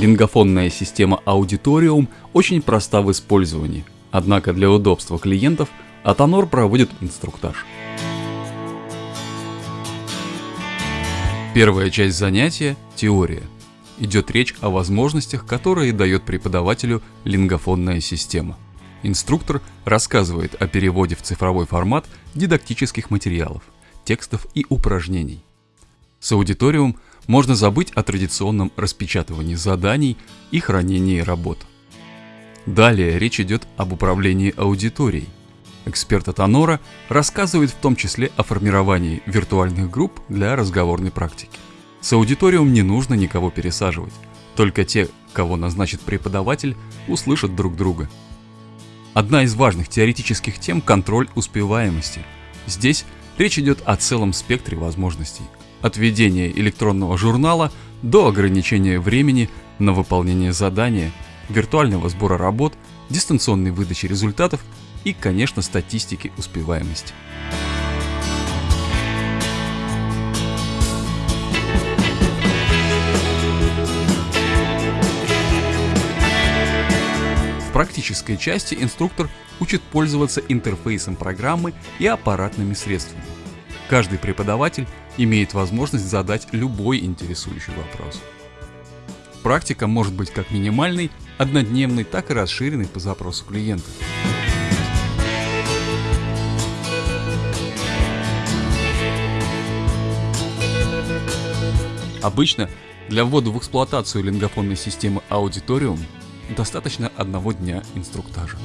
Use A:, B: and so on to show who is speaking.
A: Лингофонная система Auditorium очень проста в использовании, однако для удобства клиентов Атонор проводит инструктаж. Первая часть занятия – теория. Идет речь о возможностях, которые дает преподавателю лингофонная система. Инструктор рассказывает о переводе в цифровой формат дидактических материалов, текстов и упражнений. С аудиториум можно забыть о традиционном распечатывании заданий и хранении работ. Далее речь идет об управлении аудиторией – Эксперт от Анора рассказывает в том числе о формировании виртуальных групп для разговорной практики. С аудиториум не нужно никого пересаживать, только те, кого назначит преподаватель, услышат друг друга. Одна из важных теоретических тем – контроль успеваемости. Здесь речь идет о целом спектре возможностей. От ведения электронного журнала до ограничения времени на выполнение задания, виртуального сбора работ, дистанционной выдачи результатов и, конечно, статистики успеваемости. В практической части инструктор учит пользоваться интерфейсом программы и аппаратными средствами. Каждый преподаватель имеет возможность задать любой интересующий вопрос. Практика может быть как минимальной, однодневной, так и расширенной по запросу клиента. Обычно для ввода в эксплуатацию лингофонной системы Auditorium достаточно одного дня инструктажа.